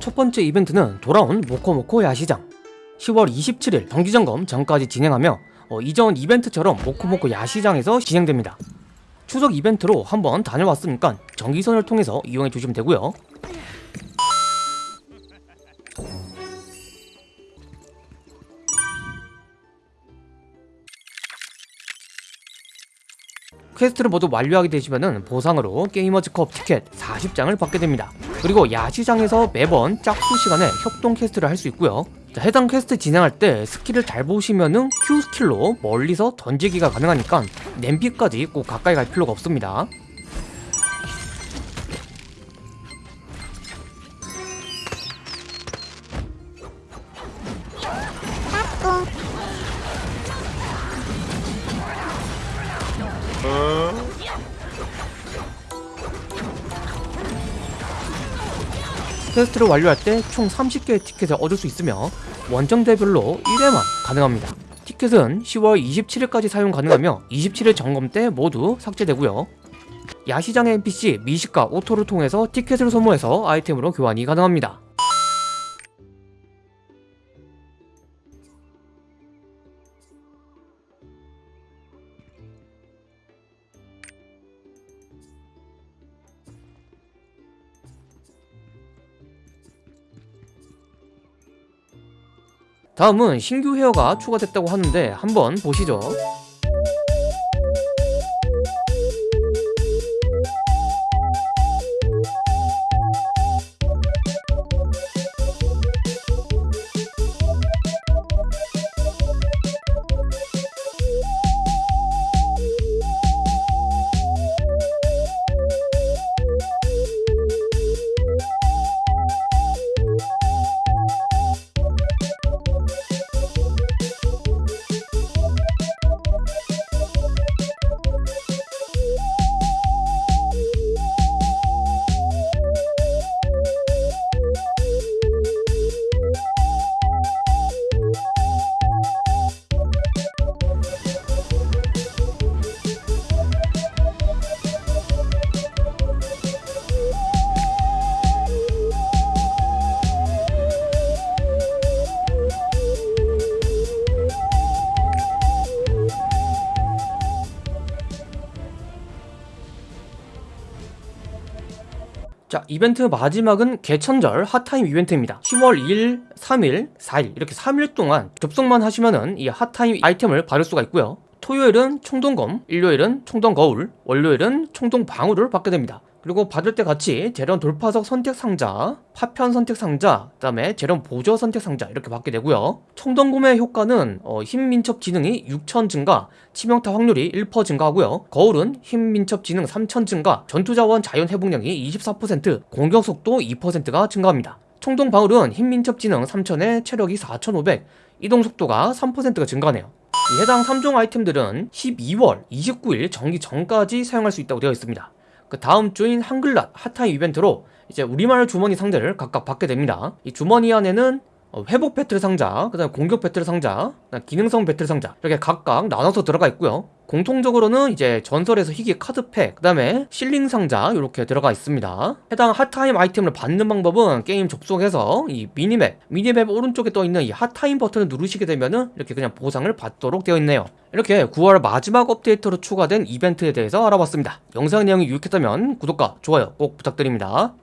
첫 번째 이벤트는 돌아온 모코모코 야시장. 10월 27일 정기점검 전까지 진행하며 어, 이전 이벤트처럼 모코모코 야시장에서 진행됩니다. 추석 이벤트로 한번 다녀왔으니까 정기선을 통해서 이용해 주시면 되고요. 퀘스트를 모두 완료하게 되시면 보상으로 게이머즈컵 티켓 40장을 받게 됩니다 그리고 야시장에서 매번 짝수 시간에 협동 퀘스트를 할 수 있고요. 자, 해당 퀘스트 진행할 때 스킬을 잘 보시면은 Q 스킬로 멀리서 던지기가 가능하니까 냄비까지 꼭 가까이 갈 필요가 없습니다 퀘스트를 완료할 때 총 30개의 티켓을 얻을 수 있으며 원정대별로 1회만 가능합니다. 티켓은 10월 27일까지 사용 가능하며 27일 점검 때 모두 삭제되고요. 야시장의 NPC 미식가 오토를 통해서 티켓을 소모해서 아이템으로 교환이 가능합니다 다음은 신규 헤어가 추가됐다고 하는데 한번 보시죠 자 이벤트 마지막은 개천절 hot time 이벤트입니다. 10월 2일, 3일, 4일. 이렇게 3일 동안 접속만 하시면 은 이 hot time 아이템을 받을 수가 있고요. 토요일은 총동검, 일요일은 총동거울, 월요일은 총동방울을 받게 됩니다 그리고 받을 때 같이 재련 돌파석 선택 상자, 파편 선택 상자, 그 다음에 재련 보조 선택 상자 이렇게 받게 되고요. 총동 구매 효과는 어, 힘 민첩 지능이 6천 증가, 치명타 확률이 1% 증가하고요. 거울은 힘 민첩 지능 3천 증가, 전투 자원 자연 회복량이 24%, 공격 속도 2%가 증가합니다. 총동 방울은 힘 민첩 지능 3천에 체력이 4,500, 이동 속도가 3%가 증가하네요. 이 해당 3종 아이템들은 12월 29일 정기 전까지 사용할 수 있다고 되어 있습니다. 그 다음 주는 한글날 hot time 이벤트로 이제 우리말 주머니 상자를 각각 받게 됩니다. 이 주머니 안에는 어, 회복 배틀 상자, 그 다음 공격 배틀 상자, 기능성 배틀 상자 이렇게 각각 나눠서 들어가 있고요 공통적으로는 이제 전설에서 희귀 카드팩, 그 다음에 실링 상자 이렇게 들어가 있습니다. 해당 hot time 아이템을 받는 방법은 게임 접속해서 이 minimap, minimap 오른쪽에 떠있는 이 hot time 버튼을 누르시게 되면은 이렇게 그냥 보상을 받도록 되어 있네요. 이렇게 9월 마지막 업데이트로 추가된 이벤트에 대해서 알아봤습니다. 영상 내용이 유익했다면 구독과 좋아요 꼭 부탁드립니다